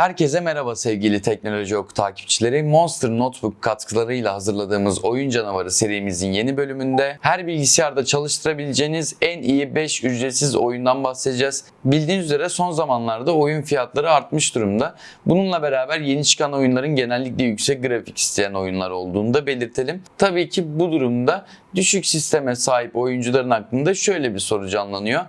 Herkese merhaba sevgili Teknoloji Oku takipçileri. Monster Notebook katkılarıyla hazırladığımız Oyun Canavarı serimizin yeni bölümünde her bilgisayarda çalıştırabileceğiniz en iyi 5 ücretsiz oyundan bahsedeceğiz. Bildiğiniz üzere son zamanlarda oyun fiyatları artmış durumda. Bununla beraber yeni çıkan oyunların genellikle yüksek grafik isteyen oyunlar olduğunu da belirtelim. Tabii ki bu durumda düşük sisteme sahip oyuncuların aklında şöyle bir soru canlanıyor.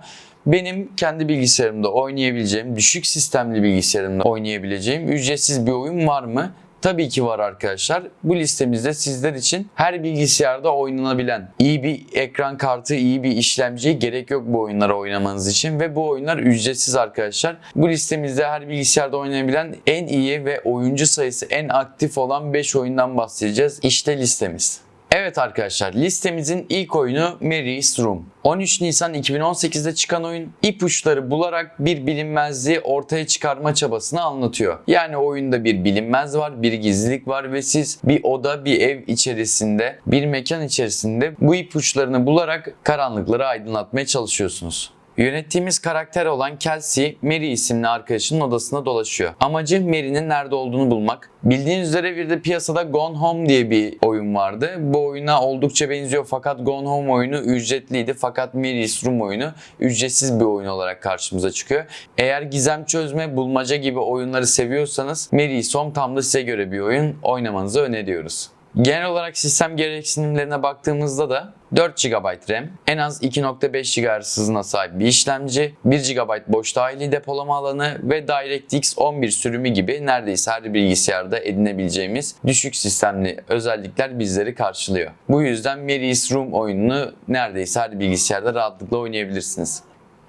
Benim kendi bilgisayarımda oynayabileceğim, düşük sistemli bilgisayarımda oynayabileceğim ücretsiz bir oyun var mı? Tabii ki var arkadaşlar. Bu listemizde sizler için her bilgisayarda oynanabilen iyi bir ekran kartı, iyi bir işlemci gerek yok bu oyunları oynamanız için ve bu oyunlar ücretsiz arkadaşlar. Bu listemizde her bilgisayarda oynayabilen en iyi ve oyuncu sayısı en aktif olan 5 oyundan bahsedeceğiz. İşte listemiz. Evet arkadaşlar listemizin ilk oyunu Mary's Room. 13 Nisan 2018'de çıkan oyun ipuçları bularak bir bilinmezliği ortaya çıkarma çabasını anlatıyor. Yani oyunda bir bilinmez var, bir gizlilik var ve siz bir oda, bir ev içerisinde, bir mekan içerisinde bu ipuçlarını bularak karanlıkları aydınlatmaya çalışıyorsunuz. Yönettiğimiz karakter olan Kelsey, Mary isimli arkadaşının odasına dolaşıyor. Amacı Mary'nin nerede olduğunu bulmak. Bildiğiniz üzere bir de piyasada Gone Home diye bir oyun vardı. Bu oyuna oldukça benziyor fakat Gone Home oyunu ücretliydi fakat Mary's Room oyunu ücretsiz bir oyun olarak karşımıza çıkıyor. Eğer gizem çözme, bulmaca gibi oyunları seviyorsanız Mary's Home tam da size göre bir oyun oynamanızı öneriyoruz. Genel olarak sistem gereksinimlerine baktığımızda da 4 GB RAM, en az 2.5 GHz hızına sahip bir işlemci, 1 GB boş dahili depolama alanı ve DirectX 11 sürümü gibi neredeyse her bilgisayarda edinebileceğimiz düşük sistemli özellikler bizleri karşılıyor. Bu yüzden Mary's Room oyununu neredeyse her bilgisayarda rahatlıkla oynayabilirsiniz.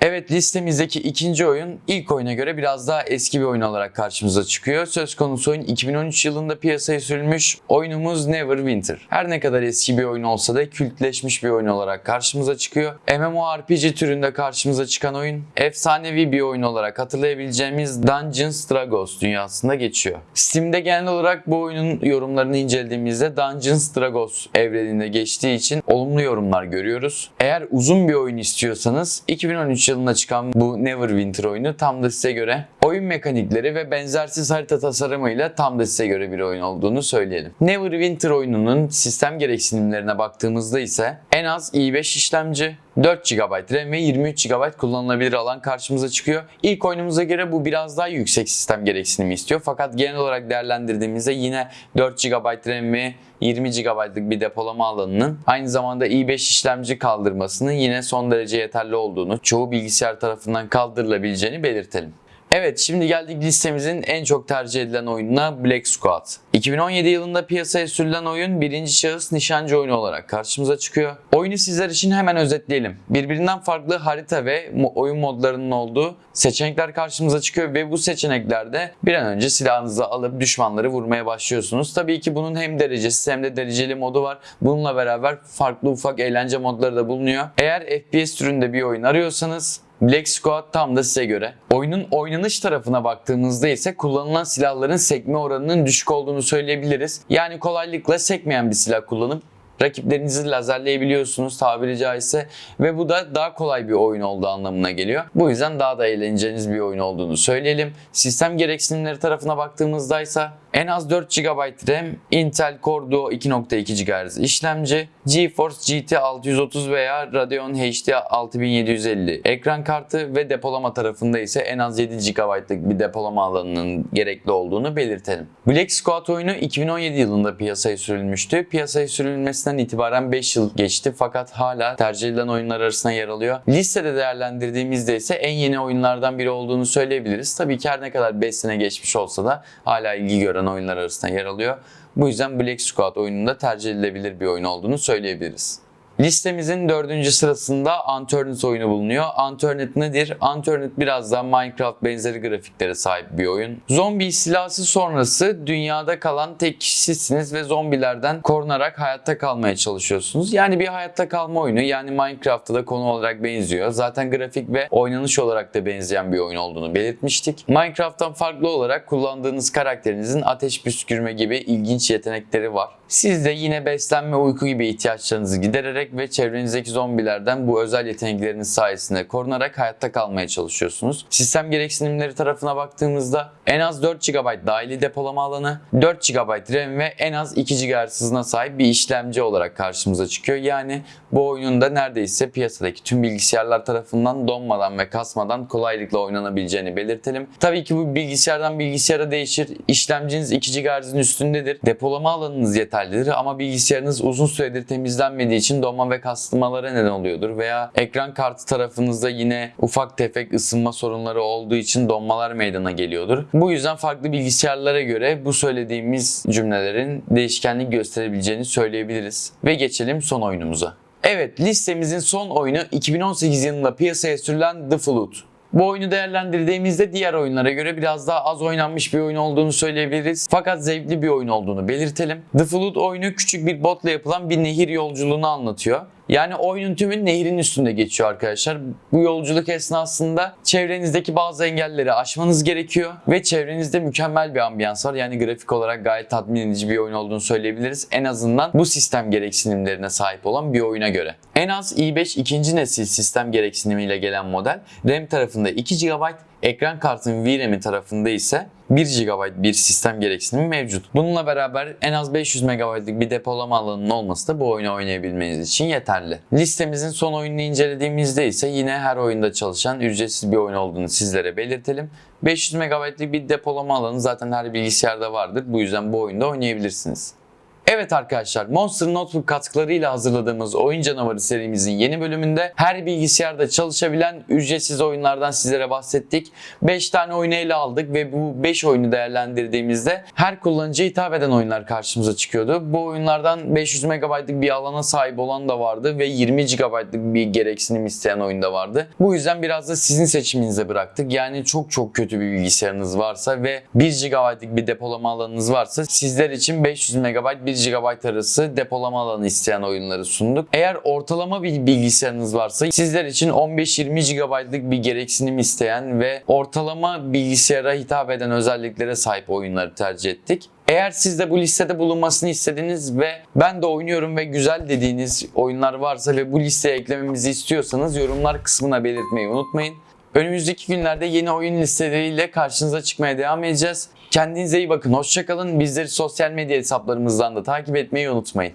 Evet listemizdeki ikinci oyun ilk oyuna göre biraz daha eski bir oyun olarak karşımıza çıkıyor. Söz konusu oyun 2013 yılında piyasaya sürülmüş oyunumuz Neverwinter. Her ne kadar eski bir oyun olsa da kültleşmiş bir oyun olarak karşımıza çıkıyor. MMORPG türünde karşımıza çıkan oyun efsanevi bir oyun olarak hatırlayabileceğimiz Dungeons Dragons dünyasında geçiyor. Steam'de genel olarak bu oyunun yorumlarını incelediğimizde Dungeons Dragons evreninde geçtiği için olumlu yorumlar görüyoruz. Eğer uzun bir oyun istiyorsanız 2013 yılında çıkan bu Neverwinter oyunu tam da size göre oyun mekanikleri ve benzersiz harita tasarımıyla tam da size göre bir oyun olduğunu söyleyelim. Neverwinter oyununun sistem gereksinimlerine baktığımızda ise en az i5 işlemci, 4 GB RAM ve 23 GB kullanılabilir alan karşımıza çıkıyor. İlk oyunumuza göre bu biraz daha yüksek sistem gereksinimi istiyor. Fakat genel olarak değerlendirdiğimizde yine 4 GB RAM ve 20 GB'lık bir depolama alanının aynı zamanda i5 işlemci kaldırmasının yine son derece yeterli olduğunu, çoğu bilgisayar tarafından kaldırılabileceğini belirtelim. Evet şimdi geldik listemizin en çok tercih edilen oyununa Black Squad. 2017 yılında piyasaya sürülen oyun birinci şahıs nişancı oyunu olarak karşımıza çıkıyor. Oyunu sizler için hemen özetleyelim. Birbirinden farklı harita ve oyun modlarının olduğu seçenekler karşımıza çıkıyor ve bu seçeneklerde bir an önce silahınızı alıp düşmanları vurmaya başlıyorsunuz. Tabii ki bunun hem derecesi hem de dereceli modu var. Bununla beraber farklı ufak eğlence modları da bulunuyor. Eğer FPS türünde bir oyun arıyorsanız Black Squad tam da size göre. Oyunun oynanış tarafına baktığımızda ise kullanılan silahların sekme oranının düşük olduğunu söyleyebiliriz. Yani kolaylıkla sekmeyen bir silah kullanıp rakiplerinizi lazerleyebiliyorsunuz tabiri caizse ve bu da daha kolay bir oyun olduğu anlamına geliyor. Bu yüzden daha da eğleneceğiniz bir oyun olduğunu söyleyelim. Sistem gereksinimleri tarafına baktığımızda ise en az 4 GB RAM, Intel Core Duo 2.2 GHz işlemci, GeForce GT 630 veya Radeon HD 6750 ekran kartı ve depolama tarafında ise en az 7 GB'lık bir depolama alanının gerekli olduğunu belirtelim. Black Squad oyunu 2017 yılında piyasaya sürülmüştü. Piyasaya sürülmesinden itibaren 5 yıl geçti fakat hala tercih edilen oyunlar arasında yer alıyor. Listede değerlendirdiğimizde ise en yeni oyunlardan biri olduğunu söyleyebiliriz. Tabii ki her ne kadar 5 sene geçmiş olsa da hala ilgi gören oyunlar arasında yer alıyor. Bu yüzden Black Squad oyununda tercih edilebilir bir oyun olduğunu söyleyebiliriz. Listemizin dördüncü sırasında Unturned oyunu bulunuyor. Unturned nedir? Unturned biraz daha Minecraft benzeri grafiklere sahip bir oyun. Zombi istilası sonrası dünyada kalan tek kişisiniz ve zombilerden korunarak hayatta kalmaya çalışıyorsunuz. Yani bir hayatta kalma oyunu. Yani Minecraft'a da konu olarak benziyor. Zaten grafik ve oynanış olarak da benzeyen bir oyun olduğunu belirtmiştik. Minecraft'tan farklı olarak kullandığınız karakterinizin ateş püskürme gibi ilginç yetenekleri var. Siz de yine beslenme, uyku gibi ihtiyaçlarınızı gidererek ve çevrenizdeki zombilerden bu özel yetenekleriniz sayesinde korunarak hayatta kalmaya çalışıyorsunuz. Sistem gereksinimleri tarafına baktığımızda en az 4 GB dahili depolama alanı, 4 GB RAM ve en az 2 GHz hızına sahip bir işlemci olarak karşımıza çıkıyor. Yani bu oyunun da neredeyse piyasadaki tüm bilgisayarlar tarafından donmadan ve kasmadan kolaylıkla oynanabileceğini belirtelim. Tabii ki bu bilgisayardan bilgisayara değişir. İşlemciniz 2 GHz'in üstündedir. Depolama alanınız yeterlidir ama bilgisayarınız uzun süredir temizlenmediği için donma ve kasılmalara neden oluyordur. Veya ekran kartı tarafınızda yine ufak tefek ısınma sorunları olduğu için donmalar meydana geliyordur. Bu yüzden farklı bilgisayarlara göre bu söylediğimiz cümlelerin değişkenlik gösterebileceğini söyleyebiliriz. Ve geçelim son oyunumuza. Evet listemizin son oyunu 2018 yılında piyasaya sürülen The Flood. Bu oyunu değerlendirdiğimizde diğer oyunlara göre biraz daha az oynanmış bir oyun olduğunu söyleyebiliriz. Fakat zevkli bir oyun olduğunu belirtelim. The Flood oyunu küçük bir botla yapılan bir nehir yolculuğunu anlatıyor. Yani oyunun tümü nehrin üstünde geçiyor arkadaşlar. Bu yolculuk esnasında çevrenizdeki bazı engelleri aşmanız gerekiyor ve çevrenizde mükemmel bir ambiyans var. Yani grafik olarak gayet tatmin edici bir oyun olduğunu söyleyebiliriz. En azından bu sistem gereksinimlerine sahip olan bir oyuna göre. En az i5 ikinci nesil sistem gereksinimiyle gelen model RAM tarafında 2 GB, ekran kartının VRAM'i tarafında ise 1 GB bir sistem gereksinimi mevcut. Bununla beraber en az 500 MB'lık bir depolama alanının olması da bu oyunu oynayabilmeniz için yeterli. Listemizin son oyununu incelediğimizde ise yine her oyunda çalışan ücretsiz bir oyun olduğunu sizlere belirtelim. 500 MB'lık bir depolama alanı zaten her bilgisayarda vardır. Bu yüzden bu oyunda oynayabilirsiniz. Evet arkadaşlar Monster Notebook katkılarıyla hazırladığımız Oyun Canavarı serimizin yeni bölümünde her bilgisayarda çalışabilen ücretsiz oyunlardan sizlere bahsettik. 5 tane oyunu ele aldık ve bu 5 oyunu değerlendirdiğimizde her kullanıcıya hitap eden oyunlar karşımıza çıkıyordu. Bu oyunlardan 500 MB'lık bir alana sahip olan da vardı ve 20 GB'lık bir gereksinim isteyen oyun da vardı. Bu yüzden biraz da sizin seçiminize bıraktık. Yani çok çok kötü bir bilgisayarınız varsa ve 1 GB'lık bir depolama alanınız varsa sizler için 500 MB 1 GB arası depolama alanı isteyen oyunları sunduk. Eğer ortalama bir bilgisayarınız varsa sizler için 15-20 GB'lık bir gereksinim isteyen ve ortalama bilgisayara hitap eden özelliklere sahip oyunları tercih ettik. Eğer siz de bu listede bulunmasını istediniz ve ben de oynuyorum ve güzel dediğiniz oyunlar varsa ve bu listeye eklememizi istiyorsanız yorumlar kısmına belirtmeyi unutmayın. Önümüzdeki günlerde yeni oyun listeleriyle karşınıza çıkmaya devam edeceğiz. Kendinize iyi bakın, hoşçakalın. Bizleri sosyal medya hesaplarımızdan da takip etmeyi unutmayın.